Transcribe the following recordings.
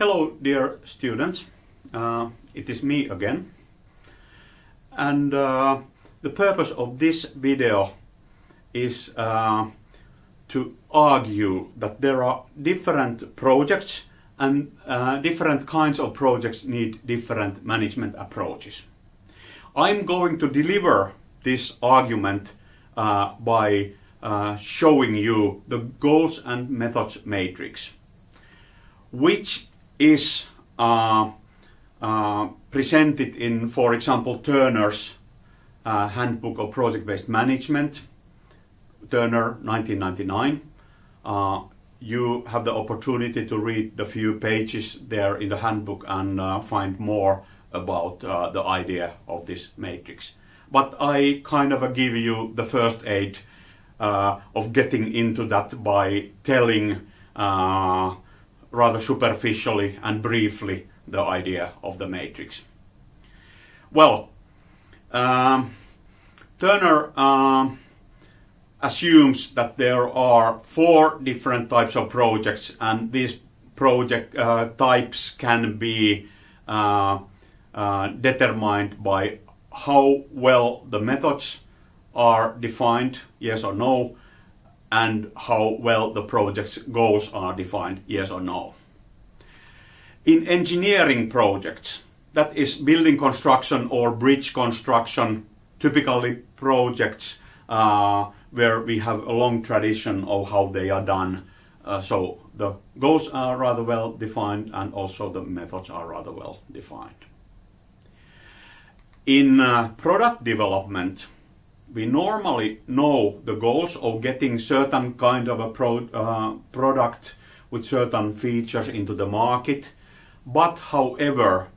Hello dear students, uh, it is me again and uh, the purpose of this video is uh, to argue that there are different projects and uh, different kinds of projects need different management approaches. I'm going to deliver this argument uh, by uh, showing you the goals and methods matrix which is uh, uh, presented in, for example, Turner's uh, Handbook of Project-Based Management, Turner 1999. Uh, you have the opportunity to read the few pages there in the handbook and uh, find more about uh, the idea of this matrix. But I kind of give you the first aid of getting into that by telling rather superficially and briefly the idea of the matrix. Well, um, Turner uh, assumes that there are four different types of projects and these project uh, types can be uh, uh determined by how well the methods are defined, yes or no, and how well the project's goals are defined, yes or no. In engineering projects, that is building construction or bridge construction, typically projects uh, where we have a long tradition of how they are done. Uh, so the goals are rather well defined and also the methods are rather well defined. In uh, product development, we normally know the goals of getting certain kind of a pro, uh, product with certain features into the market, but however,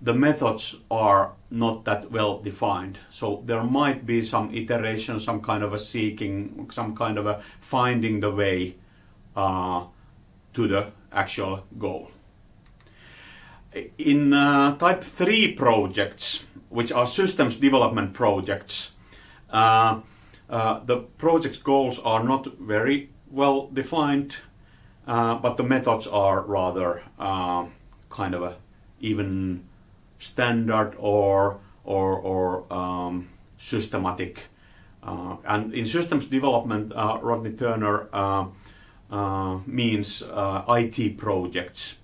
the methods are not that well defined. So there might be some iteration, some kind of a seeking, some kind of a finding the way uh, to the actual goal. In uh, type 3 projects, which are systems development projects, the project's goals are not very well defined, uh, but the methods are rather kind of a even standard or or, or um, systematic. Uh, and in systems development, uh, Rodney Turner uh, means IT projects.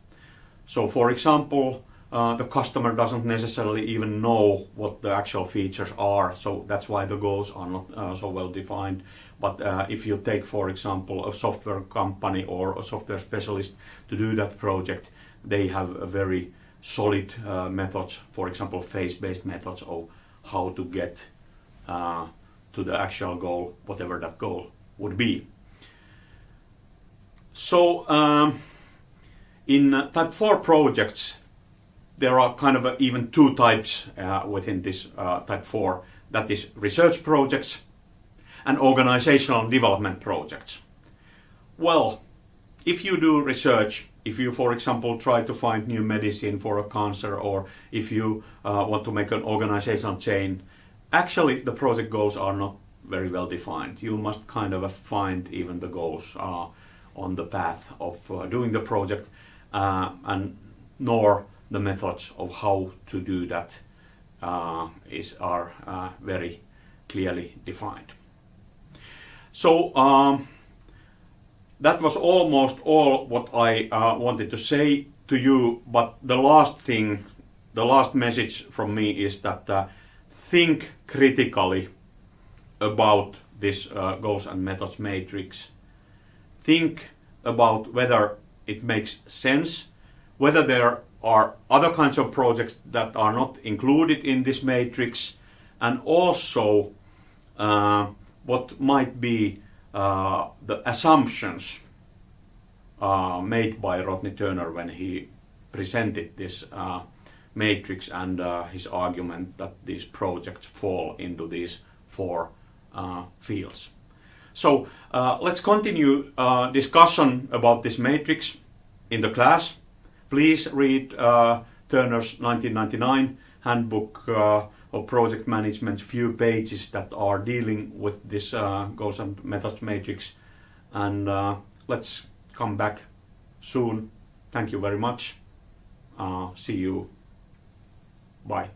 So, for example, uh, the customer doesn't necessarily even know what the actual features are. So that's why the goals are not uh, so well defined. But uh, if you take, for example, a software company or a software specialist to do that project, they have a very solid uh, methods, for example, phase-based methods of how to get uh, to the actual goal, whatever that goal would be. So um, in type 4 projects, there are kind of even two types uh, within this uh, type 4 that is research projects and organizational development projects. Well, if you do research, if you for example try to find new medicine for a cancer or if you uh, want to make an organizational change, actually the project goals are not very well defined. You must kind of find even the goals uh, on the path of uh, doing the project uh, and nor the methods of how to do that uh, is are uh, very clearly defined. So um, that was almost all what I uh, wanted to say to you, but the last thing, the last message from me is that uh, think critically about this uh, goals and methods matrix. Think about whether it makes sense, whether there are other kinds of projects that are not included in this matrix and also uh, what might be uh, the assumptions uh, made by Rodney Turner when he presented this uh, matrix and uh, his argument that these projects fall into these four uh, fields. So let's continue discussion about this matrix in the class Please read uh, Turner's 1999 handbook uh, of project management, few pages that are dealing with this uh, goals and methods matrix. And uh, let's come back soon. Thank you very much. Uh, see you. Bye.